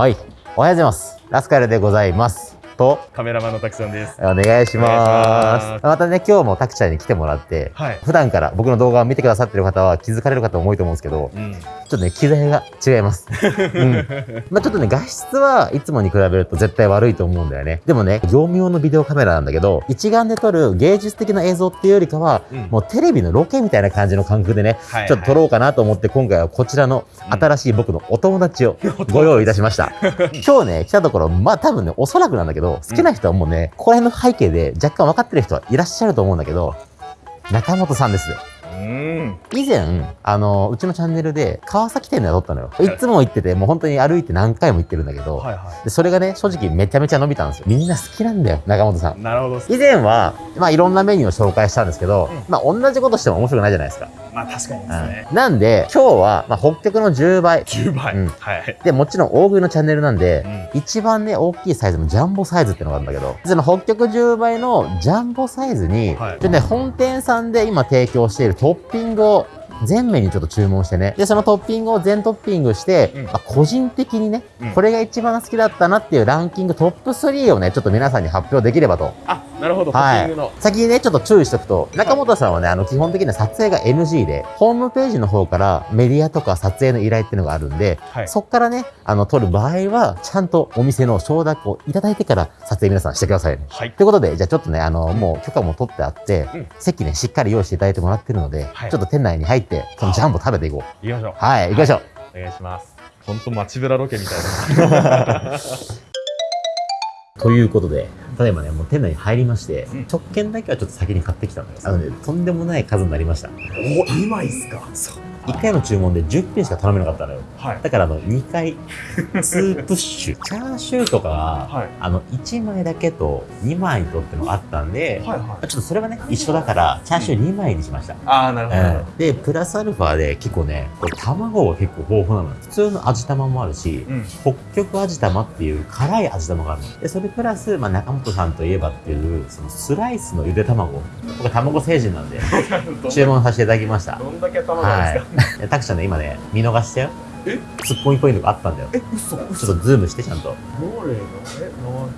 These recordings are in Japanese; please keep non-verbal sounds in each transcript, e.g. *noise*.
はい。おはようございます。ラスカルでございます。と、カメラマンのたくさんです。お願いします。またね、今日もタクちゃんに来てもらって、はい。普段から僕の動画を見てくださってる方は気づかれる方も多いと思うんですけど、うん。ちょっとね、機材が違います。*laughs* うん。まあちょっとね、画質はいつもに比べると絶対悪いと思うんだよね。でもね、業務用のビデオカメラなんだけど、一眼で撮る芸術的な映像っていうよりかは、うんもうテレビのロケみたいな感じの感覚でね、はいちょっと撮ろうかなと思って今回はこちらの新しい僕のお友達を *laughs* ご用意いたしました。*laughs* 今日ね、来たところ、まあ多分ね、おそらくなんだけど、好きな人はもうね、ここら辺の背景で若干分かってる人はいらっしゃると思うんだけど、中本さんです。うん。以前、あの、うちのチャンネルで川崎店で撮ったのよ。いつも行ってて、もう本当に歩いて何回も行ってるんだけど、はいはでそれがね、正直めちゃめちゃ伸びたんですよ。みんな好きなんだよ、中本さんい。。なるほど。以前は、まあいろんなメニューを紹介したんですけど、うんまあ同じことしても面白くないじゃないですか。まあ確かにですね。うんなんで、今日は、まあ北極の10倍。10倍。うんはい。で、もちろん大食いのチャンネルなんで、うん。一番ね、大きいサイズのジャンボサイズってのがあるんだけど、その北極10倍のジャンボサイズに、はいちょっとね、本店さんで今提供しているトッピングを全面にちょっと注文してね。で、そのトッピングを全トッピングして、うんまあ、個人的にね、うんこれが一番好きだったなっていうランキングトップ3をね、ちょっと皆さんに発表できればと。あ、なるほど。トはい。先にね、ちょっと注意しておくと、中本さんはね、あの、基本的には撮影が NG で、ホームページの方からメディアとか撮影の依頼っていうのがあるんで、はい。そっからね、あの、撮る場合は、ちゃんとお店の承諾をいただいてから撮影皆さんしてくださいね。はい。ということで、じゃあちょっとね、あの、もう許可も取ってあって、うん席ね、しっかり用意していただいてもらってるので、はいちょっと店内に入って、そのジャンボ食べていこう。行きましょう。はい、行きましょう。お願いします。ほんと街ブラロケみたいな。*laughs* ということで、ただいまね、もう店内に入りまして、うん食券だけはちょっと先に買ってきたのよ。あのね、とんでもない数になりました。お、今いっすか？そう。1回の注文で10品しか頼めなかったのよ。はい。だからあの、2回、2プッシュ。*laughs* チャーシューとかは、はい。あの、1枚だけと2枚とってのがあったんで、はいはい。ちょっとそれがね、一緒だから、チャーシュー2枚にしました。ああ、なるほど。うんで、プラスアルファで結構ね、卵が結構豊富なのよ。普通の味玉もあるし、うん。北極味玉っていう辛い味玉があるの。で、それプラス、まあ、中本さんといえばっていう、そのスライスのゆで卵。僕は卵星人なんで、*laughs* 注文させていただきました。どんだけ卵ですか。はい。タクちゃんね、今ね、見逃したよ。え？ツッコミポイントがあったんだよ。え、嘘？ちょっとズームして、ちゃんと。どれの？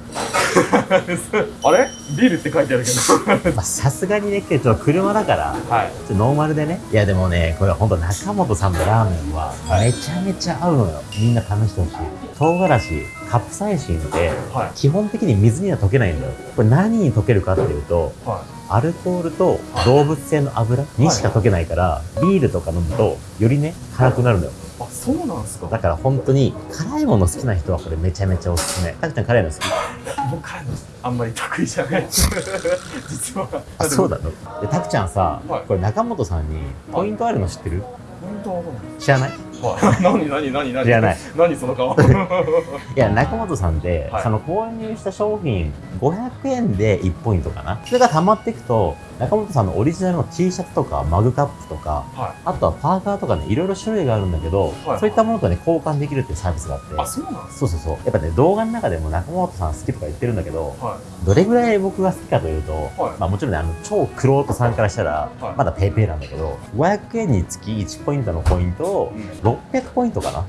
え、なあれ？ビールって書いてあるけど。*laughs* まあさすがにね、ちょっと車だから、はい。ちょっとノーマルでね。いやでもね、これほんと中本さんのラーメンはめちゃめちゃ合うのよ。みんな試してほしい。唐辛子、カプサイシンってはい。基本的に水には溶けないんだよ。これ何に溶けるかっていうと、はアルコールと動物性の油にしか溶けないから、ビールとか飲むとよりね、辛くなるのよ。い。あ、そうなんですか？だから本当に辛いもの好きな人はこれめちゃめちゃおすすめ。たくちゃん辛いの好き？*laughs* 僕からのあんまり得意じゃない。*laughs* 実は。あ、そうだの？で、たくちゃんさ、はいこれ中本さんにポイントあるの知ってる？本当は知らない？*laughs* 何何何何知らない。何その顔。*laughs* いや、中本さんって、はいその購入した商品500円で1ポイントかな。それが溜まっていくと、中本さんのオリジナルの T シャツとかマグカップとか、はあとはパーカーとかね、いろいろ種類があるんだけど、はいそういったものとね、交換できるっていうサービスがあって。い。あ、そうなんそうそうそう。やっぱね、動画の中でも中本さん好きとか言ってるんだけど、はどれぐらい僕が好きかというと、はいまあもちろんね、あの、超クロートさんからしたら、はいまだペーペーなんだけど、500円につき1ポイントのポイントをい。うん。600ポイントかな？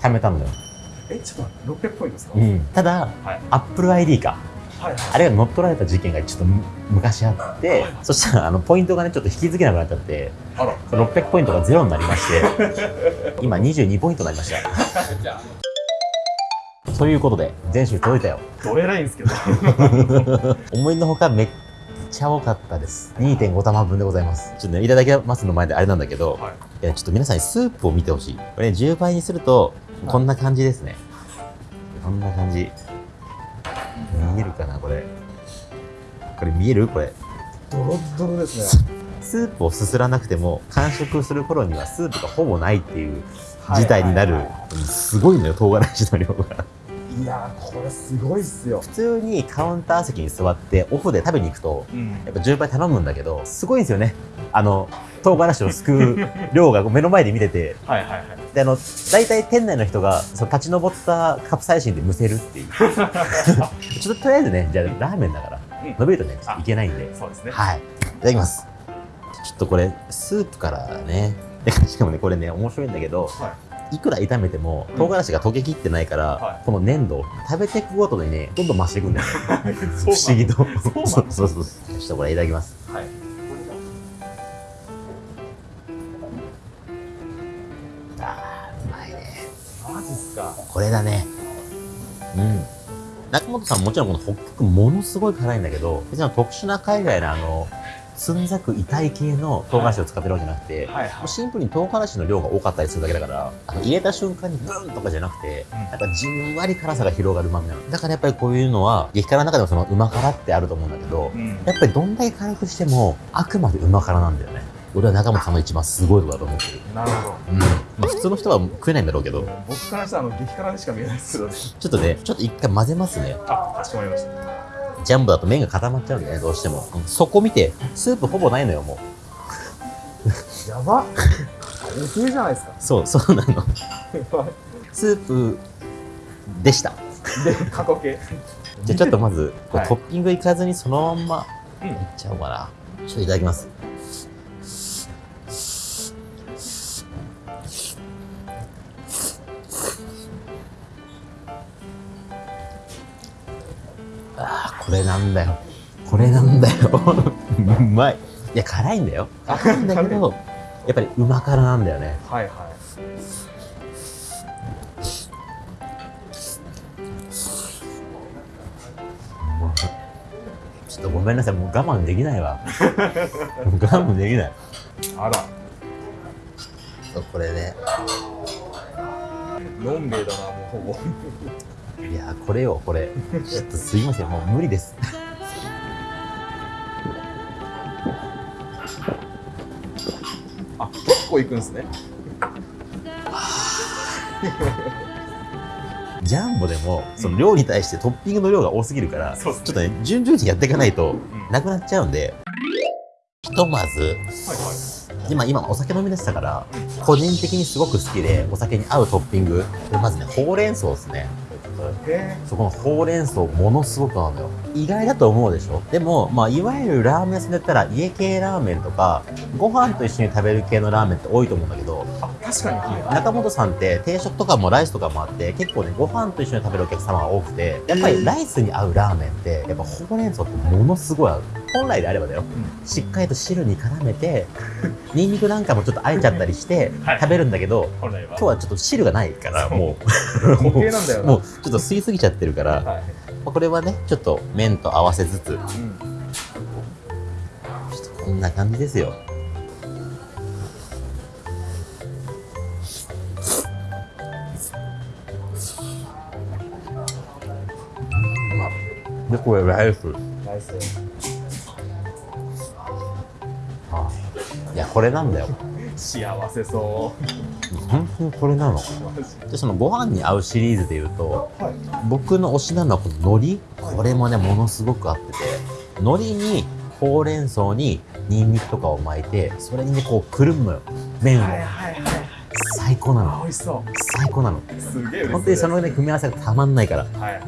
貯めたんだよ。え、ちょっと待って600ポイントですか？うん。ただ、はい。Apple ID か。はいはい。あれが乗っ取られた事件がちょっとむ昔あって、はいそしたらあのポイントがね、ちょっと引き付けなくなっちゃって、あら。その600ポイントがゼロになりまして、*laughs* 今22ポイントになりました。ということで、全種届いたよ。あ、どえらいんですけど。*laughs* 思いのほかめっちゃ多かったです。2.5玉分でございます。ちょっとね、いただきますの前であれなんだけど、はい。いや、ちょっと皆さんにスープを見てほしい。これね、10倍にすると、こんな感じですね。こんな感じ。見えるかな、これ。これ見える？これ。ドロッドロですね。*laughs* スープをすすらなくても、完食する頃にはスープがほぼないっていう事態になる。はいはいうんすごいのよ、唐辛子の量が。いやー、これすごいっすよ。普通にカウンター席に座って、オフで食べに行くと、うん。やっぱ10倍頼むんだけど、すごいんですよね。あの、唐辛子をすくう量が目の前で見てて、はいはいはい。で、あの、大体店内の人が、その立ち上ったカプサイシンでむせるっていう。*laughs* ちょっととりあえずね、じゃあラーメンだから、うん伸びるとね、いけないんで。そうですね。はい。いただきます。ちょっとこれ、スープからね。で *laughs* しかもね、これね、面白いんだけど、はいくら炒めても唐辛子が溶けきってないから、はい。この粘度食べていくごとにねどんどん増していくんだ。よ不思議と。そうそうそうそう。ちょっとこれいただきます。はい。あーうまいね。マジっすか。これだね。うん。中本さんもちろんこの北極ものすごい辛いんだけど別に特殊な海外のあのつんざく痛い系の唐辛子を使ってるわけじゃなくて、はいもうシンプルに唐辛子の量が多かったりするだけだから、あの入れた瞬間にブーンとかじゃなくて、うんなんかじんわり辛さが広がる旨味なの。だからやっぱりこういうのは、激辛の中でもそのうま辛ってあると思うんだけど、うんやっぱりどんだけ辛くしても、あくまでうま辛なんだよね。俺は中本さんの一番すごいとこだと思ってる。なるほどうん。まあ普通の人は食えないんだろうけど、僕からしたらあの激辛にしか見えないですけどねちょっとね、ちょっと一回混ぜますね。あかしこまりましたジャンボだと麺が固まっちゃうんだよね、どうしても。うんそこ見て、スープほぼないのよ、もう。やばおすじゃないですかそう、そうなの。スープでした。で過去形じゃあちょっとまず、はいトッピングいかずにそのまんまうんいっちゃおうかな。ちょっといただきます。なんだよ。これなんだよ。うまい。いや、辛いんだよ。辛いんだけど、やっぱりうま辛なんだよね。はいはいちょっとごめんなさい、もう我慢できないわ。我慢できない。あらそうこれね。のんべえだなもうほぼいやーこれよこれ。ちょっとすいませんもう無理です。あ結構いくんですね。ジャンボでもその量に対してトッピングの量が多すぎるから、そうっすね。ちょっとね順々にやっていかないとうん。なくなっちゃうんでひとまずはいはい。今今お酒飲み出したから個人的にすごく好きでお酒に合うトッピング。でまずねほうれん草ですね。へそこのほうれん草ものすごく合うのよ。意外だと思うでしょ？でもまあいわゆるラーメン屋さんだったら家系ラーメンとかご飯と一緒に食べる系のラーメンって多いと思うんだけど確かに。中本さんって定食とかもライスとかもあって結構ねご飯と一緒に食べるお客様が多くてやっぱりライスに合うラーメンってやっぱほうれん草ってものすごい合う本来であればだよしっかりと汁に絡めてニンニクなんかもちょっとあえちゃったりしてはい食べるんだけどは今日はちょっと汁がないからも固う形なんだよなもうちょっと吸いすぎちゃってるから、まはいあこれはねちょっと麺と合わせつつちょうんっとこんな感じですよでこれライスナイスあいやこれなんだよ。幸せそ本当にこれなの？で。そのご飯に合うシリーズでいうとはい。僕の推しなのはこの海苔。これもねものすごく合ってて。海苔にほうれん草にニンニクとかを巻いてそれにねこうくるむ。のよ麺を。はいはいはい最高なあの美味しそ最高なの。うすげえ本当にそのね組み合わせがたまんないから。はいはい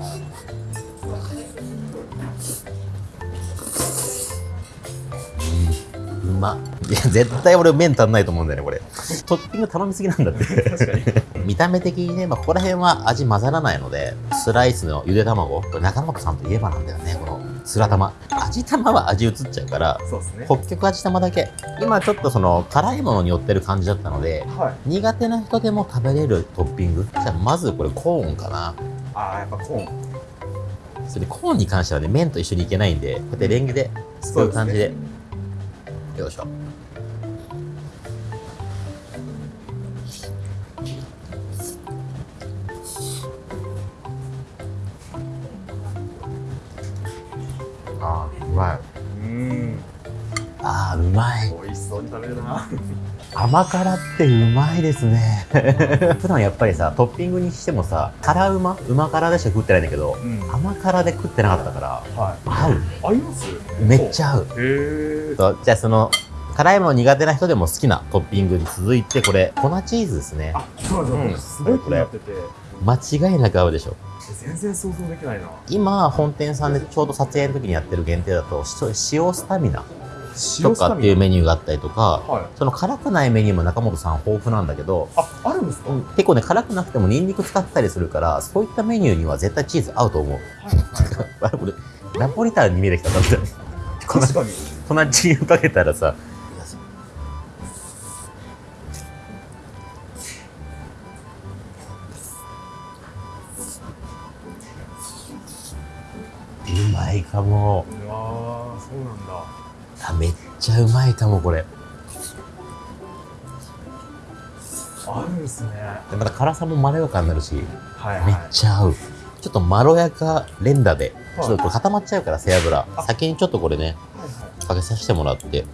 まいや絶対俺麺足んないと思うんだよねこれトッピング頼みすぎなんだって確かに見た目的にね、まあ、ここら辺は味混ざらないので、スライスのゆで卵、これ中本さんといえばなんだよね、このスラ玉。味玉は味移っちゃうから、そうですね北極味玉だけ。今ちょっとその辛いものに寄ってる感じだったので、はい苦手な人でも食べれるトッピング？じゃあまずこれコーンかな。ああやっぱコーンそれコーンに関してはね、麺と一緒にいけないんで、こうやってレンゲで、こういう感じで。よいしょ。あーうまい。うんああ、うまい。美味しそうに食べるな甘辛ってうまいですね。普段やっぱりさ、トッピングにしてもさ、辛うまうま辛でしか食ってないんだけど、うん甘辛で食ってなかったから、は合う。い合います？めっちゃ合う。へえじゃあその、辛いもの苦手な人でも好きなトッピングに続いて、これ、粉チーズですね。あそうなんうんですすごい気になってて間違いなく合うでしょ。全然想像できないな今、本店さんでちょうど撮影の時にやってる限定だと、し塩スタミナ。とかっていうメニューがあったりとか、はい。その辛くないメニューも中本さん豊富なんだけど、あ、あるんですか、結構ね、辛くなくてもニンニク使ったりするから、そういったメニューには絶対チーズ合うと思う。*laughs* あれ、これ、ナポリタンに見えてきた、だって。確かに。粉チーズかけたらさ、うまいかも。うわー、そうなんだ。あ、めっちゃうまいかも、これ。あるんですね。でまた辛さもまろやかになるし、めっはいはい。ちゃ合う。ちょっとまろやか連打で、ちはいょっと固まっちゃうから、背脂。あ先にちょっとこれね、はいはい。かけさせてもらって。で、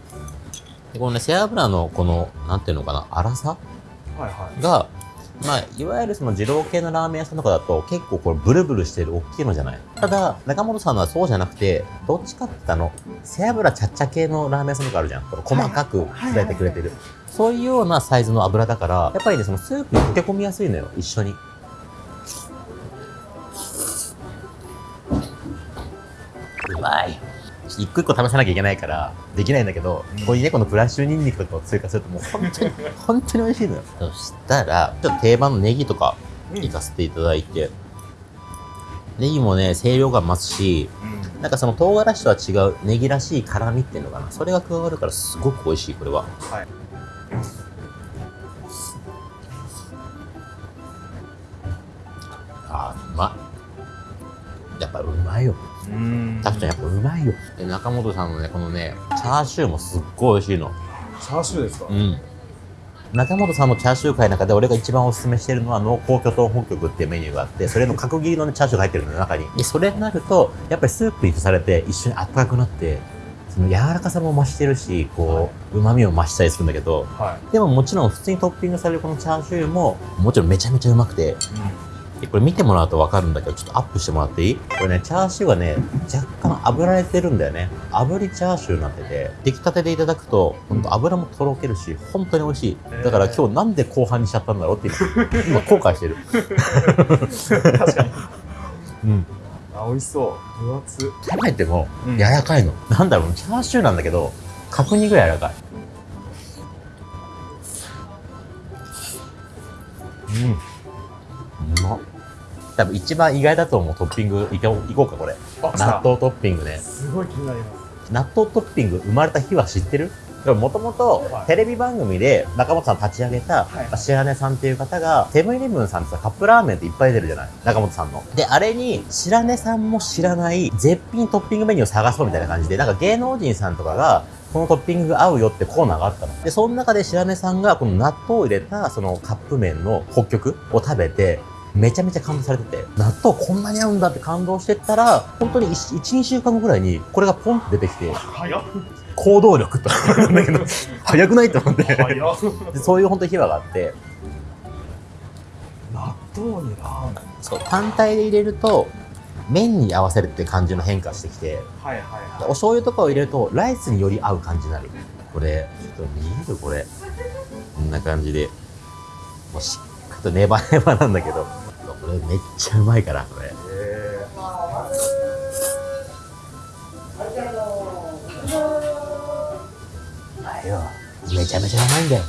このね、背脂のこの、なんていうのかな、粗さはいはい。が、まあ、いわゆるその二郎系のラーメン屋さんとかだと結構これブルブルしてる大きいのじゃないただ、中本さんのはそうじゃなくて、どっちかって言ったらあの、背脂ちゃっちゃ系のラーメン屋さんとかあるじゃん。この細かく砕いてくれてる。そういうようなサイズの油だから、やっぱりね、そのスープに溶け込みやすいのよ、一緒に。うまい。一個一個試さなきゃいけないから、できないんだけど、ここにね、このフラッシュニンニクとかを追加するともう本当に、*laughs* 本当に美味しいのよ。そしたら、ちょっと定番のネギとか、いかせていただいて、ネギもね、清涼感増すし、うん。なんかその唐辛子とは違うネギらしい辛みっていうのかな。それが加わるからすごく美味しい、これは。はい。あーうまい。やっぱうまいよ。うん。たくちゃんやっぱうまいよ。で、中本さんのね、このね、チャーシューもすっごい美味しいの。チャーシューですか、うん。中本さんのチャーシュー界の中で俺が一番おすすめしてるのは濃厚巨豚北極っていうメニューがあって、それの角切りのね、チャーシューが入ってるのよ、中に。で、それになると、やっぱりスープにされて一緒にあったかくなって、その柔らかさも増してるし、こう、旨味を増したりするんだけど、はでももちろん普通にトッピングされるこのチャーシューも、もちろんめちゃめちゃうまくて、い。でこれ見てもらうとわかるんだけど、ちょっとアップしてもらっていい？これね、チャーシューがね、若干炙られてるんだよね。炙りチャーシューになってて、出来たてでいただくと、ほんと油もとろけるし、本当に美味しい。だから今日なんで後半にしちゃったんだろうって今、*laughs* 今後悔してる。確かに。うん。あ、美味しそう。分厚。食べてもうん柔らかいの。なんだろう、チャーシューなんだけど、角煮ぐらい柔らかい。うん。多分一番意外だと思うトッピングいこういこうか、これ。納豆トッピングね。すごい気になります。納豆トッピング生まれた日は知ってる？もともとはいテレビ番組で中本さん立ち上げたはい白根さんっていう方がセブンイレブンさんってさカップラーメンっていっぱい出るじゃない？中本さんの。で、あれに白根さんも知らない絶品トッピングメニューを探そうみたいな感じで、なんか芸能人さんとかがこのトッピングが合うよってコーナーがあったの。で、その中で白根さんがこの納豆を入れたそのカップ麺の北極を食べて、めちゃめちゃ感動されてて、納豆こんなに合うんだって感動してったら、本当に1、2週間後ぐらいにこれがポンって出てきて、早っ。行動力とだけど、早くないと思って。そういう本当に秘話があって、納豆にラーメン。そう、単体で入れると、麺に合わせるって感じの変化してきて、はいはいおは醤油とかを入れると、ライスにより合う感じになる。これ、ちょっと見えるこれ。こんな感じで。もうしっかりとネバネバなんだけど、これめっちゃうまいから、これ。い。えよ。めちゃめちゃうまいんだよ。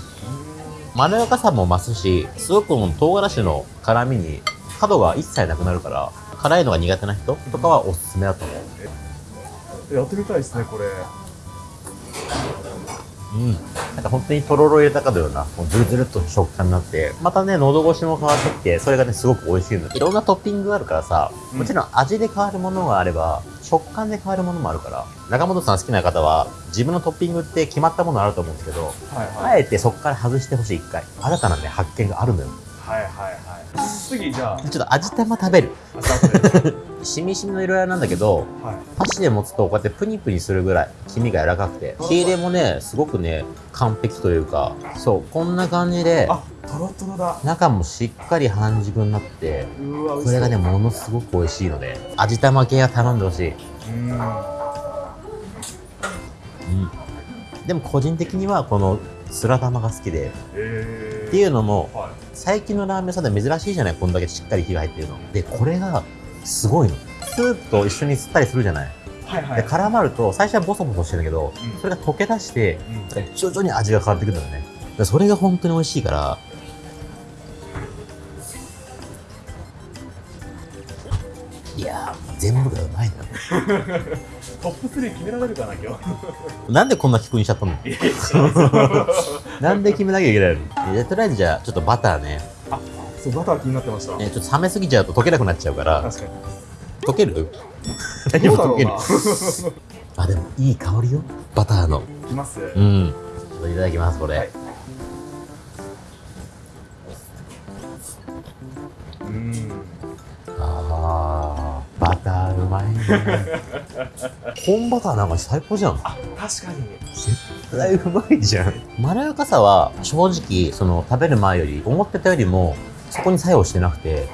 まろやかさも増すし、すごくこの唐辛子の辛みに角が一切なくなるから、辛いのが苦手な人とかはおすすめだと思う。ー、やってみたいですね、これ。うん。なんか本当にとろろ入れたかのような、もうズルズルっと食感になって、またね、喉越しも変わってきて、それがね、すごく美味しいの。いろんなトッピングがあるからさ、うんもちろん味で変わるものがあれば、食感で変わるものもあるから、中本さん好きな方は、自分のトッピングって決まったものあると思うんですけど、はいあえてそこから外してほしい、一回。新たなね、発見があるのよ。はいはいはい。次、じゃあ、ちょっと味玉食べる。しみしみの色合いなんだけど、はい。箸で持つとこうやってプニプニするぐらい黄身が柔らかくて火入れもねすごくね完璧というかそうこんな感じであ、トロトロだ。中もしっかり半熟になって。これがねものすごく美味しいので味玉系は頼んでほしい、うん。うん、でも個人的にはこのスラ玉が好きでえー。っていうのもはい。最近のラーメン屋さんで珍しいじゃない？こんだけしっかり火が入ってるの。でこれがすごいの。スープと一緒に吸ったりするじゃない？はいはで絡まると最初はボソボソしてるんだけど、うん。それが溶け出してうん。徐々に味が変わってくるんだよね。でそれが本当に美味しいからいやー全部がうまいのよ *laughs* トップ3決められるかな今日。なんでこんな聞くにしちゃったの？なんで決めなきゃいけないの？でとりあえずじゃあちょっとバターね。あそうバター気になってました。ねちょっと冷めすぎちゃうと溶けなくなっちゃうから。確かに。溶ける？何どうだも溶ける *laughs* あでもいい香りよ。バターの。いきます。うん。いただきますこれ、はいバターうまいね。本バターなんか最高じゃん。あ確かに。絶対うまいじゃん。まろやかさは正直その食べる前より思ってたよりもそこに作用してなくて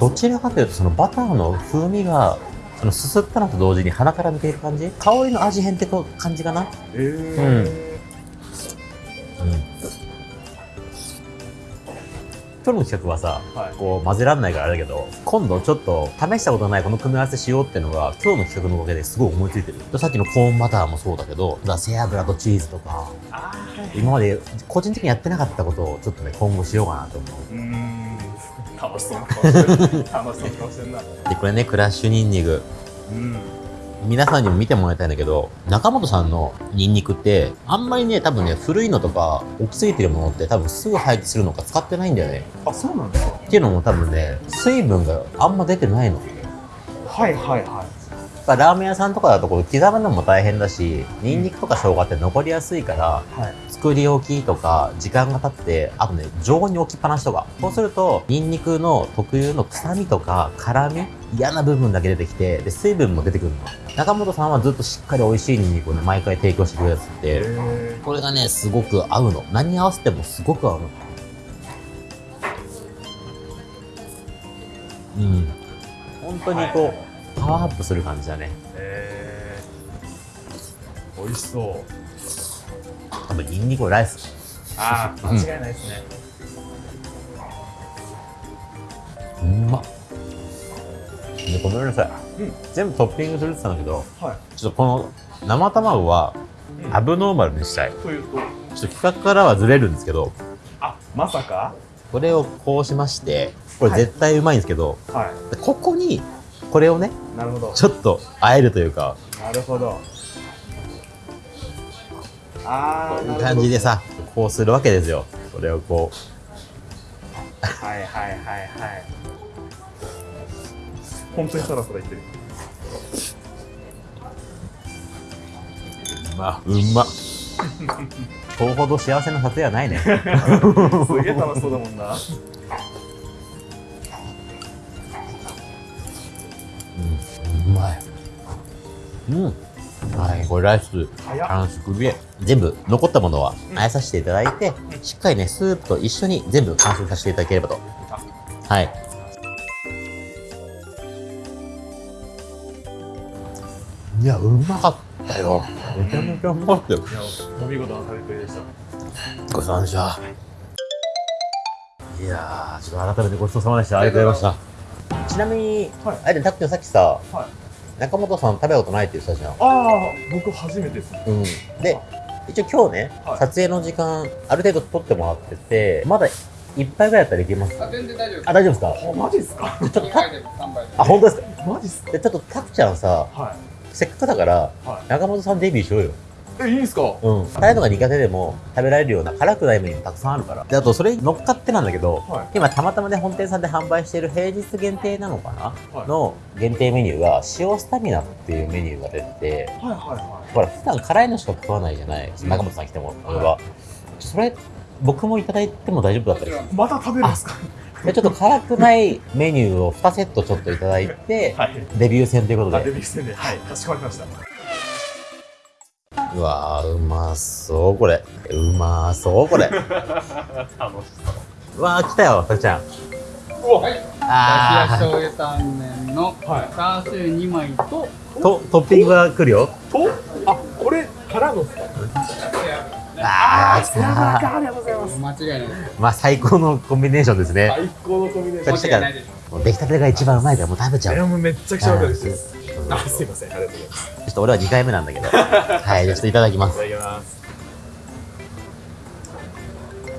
どちらかというとそのバターの風味がそのすすったのと同時に鼻から抜ける感じ？香りの味変って感じかな？えー。うん今日の企画はさはい。こう混ぜらんないからあれだけど今度ちょっと試したことないこの組み合わせしようっていうのが今日の企画のおかげですごい思いついてる。さっきのコーンバターもそうだけど背脂とチーズとか今まで個人的にやってなかったことをちょっとね今後しようかなと思う。楽しそうな顔してる。楽しそうな顔してるな。でこれねクラッシュニンニク。うん皆さんにも見てもらいたいんだけど中本さんのニンニクってあんまりね多分ね古いのとか大きすぎてるものって多分すぐ廃棄するのか使ってないんだよね。あそうなんですか。っていうのも多分ね水分があんま出てないの。はいはいはいラーメン屋さんとかだとこう刻むのも大変だしニンニクとか生姜って残りやすいからはい。作り置きとか時間が経ってあとね常温に置きっぱなしとか。そうするとニンニクの特有の臭みとか辛み嫌な部分だけ出てきてで水分も出てくるの。中本さんはずっとしっかり美味しいニンニクをね毎回提供してくれるやつってえこれがねすごく合うの。何に合わせてもすごく合うの。うん。本当にこうパワーアップする感じだね。えー、美味しそう。多分ニンニクライス。ああ間違いないですね、うまっ。でごめんなさい、うん。全部トッピングするって言ったんだけどはい。ちょっとこの生卵はうん。アブノーマルにしたい。というと？ちょっと企画からはずれるんですけどあまさか？これをこうしましてこれ絶対うまいんですけど、はでここにこれをねいなるほど。ちょっと和えるというか。なるほど。ああこういう感じでさこうするわけですよ。これをこはいはいはいはい。本当にサラサラいってる。うまうま。*laughs* 今日ほど幸せな撮影はないね。すげえ楽しそうだもんなうんうまい。うん。はい。これライス早っ。完食で全部残ったものはあえさせていただいて、しっかりねスープと一緒に全部完食させていただければと。はい。いやうまかったよ。めちゃめちゃうまかったよ。いやお見事な食べっぷりでした。ごちそうさまでした。いやーちょっと改めてごちそうさまでした。ありがとうございましたちなみに、はい。あれでたっくんさっきさはい。中本さん食べたことないって言ってたじゃん。ああ僕初めてです。うん、で一応今日ね、はい。撮影の時間ある程度取ってもらっててまだ一杯ぐらいだったらいけます。あ全然大丈夫あ大丈夫ですか？あマジですか？*laughs* ちょっと2た杯で3杯であ本当ですか？マジっすか？でちょっとたくちゃんさはせっかくだから中本さんデビューしようよ。いえいいんすか？うん。辛いのが苦手でも食べられるような辛くないメニューたくさんあるから。であとそれに乗っかってなんだけどは今たまたまね本店さんで販売している平日限定なのかな、はい。の限定メニューが塩スタミナっていうメニューが出てていはいはい。はほら普段辛いのしか食わないじゃない？中本さん来ても俺は。それ僕もいただいても大丈夫だったりする？いまた食べるんですか？でちょっと辛くないメニューを2セットちょっといただいてはい。デビュー戦ということあデでビュー戦で。はい。かしこまりましたうわーうまそうこれ。うまそうこれ。楽 *laughs* しうわー来たよたくちゃん。そう。うわはいあだしや醤油タンメンのはい。チャーシュー2枚とーとトッピングが来るよ。と？あこれからのっすかあー来背脂たかありがとうございます。間違いないまあ最高のコンビネーションですね。最高のコンビネーション。でしょもう出来たてが一番うまいからもう食べちゃう。いやもうめっちゃくちゃわかる。ですうあ、すいません。ありがとうございます。ちょっと俺は2回目なんだけど。*laughs* はい、じゃあちょっといただきます。いただきます。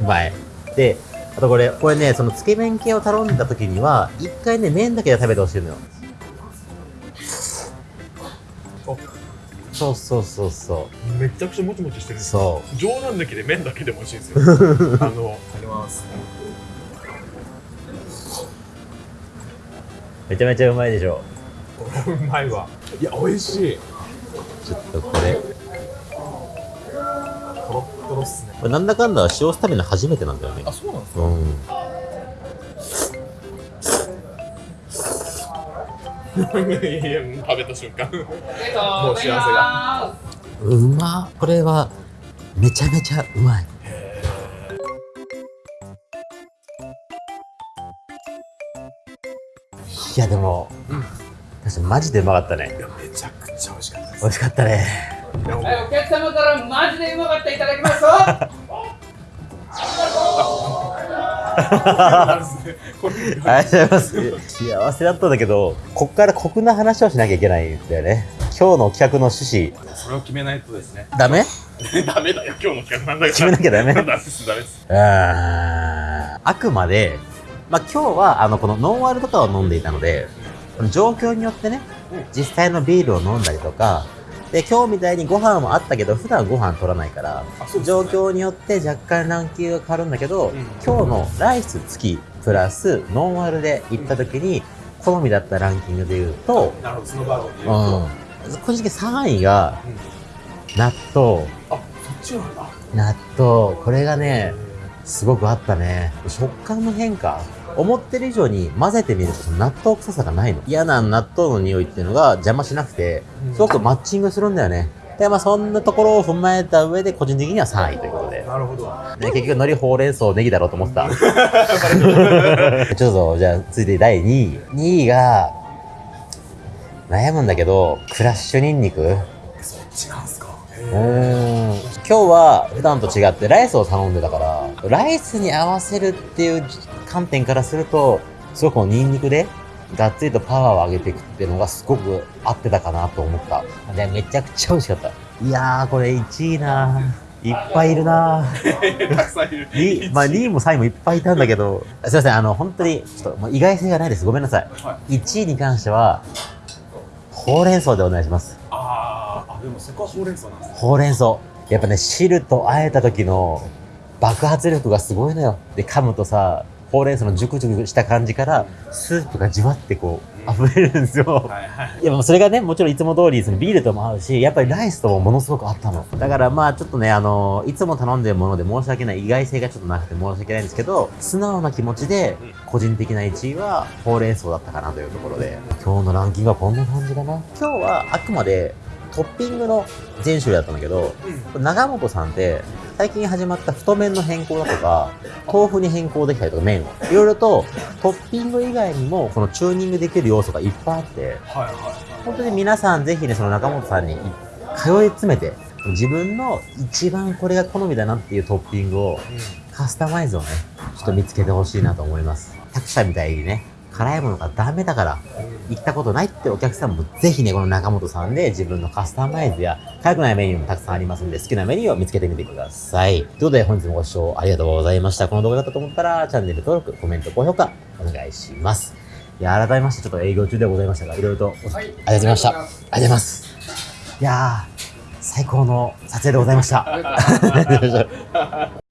うまい。で、あとこれ、これね、そのつけ麺系を頼んだ時には、一回ね、麺だけで食べてほしいのよ。おそうそうそうそめちゃくちゃもちもちしてるう。。そ冗談抜きで麺だけでも美味しいんですよ。*laughs* あの、いただきます。う。めちゃめちゃうまいでしょ。うまいわ。いや、美味しい。ちょっとこれ、とろっとろっすね。これなんだかんだ塩スタミナ初めてなんだよね。あ、そうなんですか？うん。*laughs* いや食べた瞬間。ももう幸せがうまこれは、めちゃめちゃうまい。いやでも、うんマジでうまかったねい。や、めちゃくちゃ美味しかったです。美味しかったね。はい、お客様からマジでうまかったいただきますありがとうございます。幸せだったんだけど、こっから酷な話をしなきゃいけないんだよね。今日の企画の趣旨、それを決めないとですね。ダメ？*laughs* ダメだよ、今日の企画なんだから。決めなきゃダメ？*laughs* ダメです、ダメです。うーんあくまで、まあ、今日は、あの、このノンアルとかを飲んでいたので、この状況によってね、実際のビールを飲んだりとか、で、今日みたいにご飯もあったけど、普段ご飯取らないから、ね状況によって若干ランキングが変わるんだけど、うん今日のライス付きプラスノンアルで行った時に、好みだったランキングで言うと、なるほど、そのバージョンでう言うと。ん。個人的に3位がうん納豆。あ、そっちなんだ。納豆。これがね、すごくあったね。食感の変化。思ってる以上に混ぜてみると納豆臭さがないの。嫌な納豆の匂いっていうのが邪魔しなくて、すごくマッチングするんだよね。で、まあそんなところを踏まえた上で個人的には3位ということで。なるほど。ね、結局海苔ほうれん草ネギだろうと思っ *laughs* てた。ちょっと、じゃあ続いて第2位。2位が、悩むんだけど、クラッシュニンニクそっちなんすか？うーん今日は普段と違ってライスを頼んでたから、ライスに合わせるっていう観点からすると、すごくこのニンニクで、がっつりとパワーを上げていくっていうのがすごく合ってたかなと思った。で、めちゃくちゃ美味しかった。いやー、これ1位なーいっぱいいるなー *laughs* たくさんいる。にまあ、2位も3位もいっぱいいたんだけど、すいません、あの、本当に、ちょっと、もう意外性がないです。ごめんなさい。は1位に関しては、ほうれん草でお願いします。あーあ、でもそこはほうれん草なんですね。ほうれん草。やっぱね、汁と和えた時の爆発力がすごいのよ。で、噛むとさ、ほうれん草のジュクジュクした感じから、スープがじわってこう、溢れるんですよ。はいはい。いや、もうそれがね、もちろんいつも通り、そのビールとも合うし、やっぱりライスともものすごく合ったの。だからまあちょっとね、あのいつも頼んでるもので申し訳ない、意外性がちょっとなくて申し訳ないんですけど、素直な気持ちで、個人的な1位は、ほうれん草だったかなというところで、今日のランキングはこんな感じかな。今日はあくまで、トッピングの全種類だったんだけど、長本さんって、最近始まった太麺の変更だとか、豆腐に変更できたりとか麺を。いろいろと、トッピング以外にも、このチューニングできる要素がいっぱいあって、はいはい。本当に皆さんぜひね、その中本さんに通い詰めて、自分の一番これが好みだなっていうトッピングをカスタマイズをね、ちょっと見つけてほしいなと思います。作者みたいにね、辛いものがダメだから、行ったことないってお客さんもぜひね、この中本さんで自分のカスタマイズや辛くないメニューもたくさんありますんで、好きなメニューを見つけてみてください。ということで本日もご視聴ありがとうございました。この動画だったと思ったら、チャンネル登録、コメント、高評価、お願いします。いや、改めましてちょっと営業中でございましたが、いろいろとおはいありがとうございました。ありがとうございます。いやー、最高の撮影でございました。*laughs*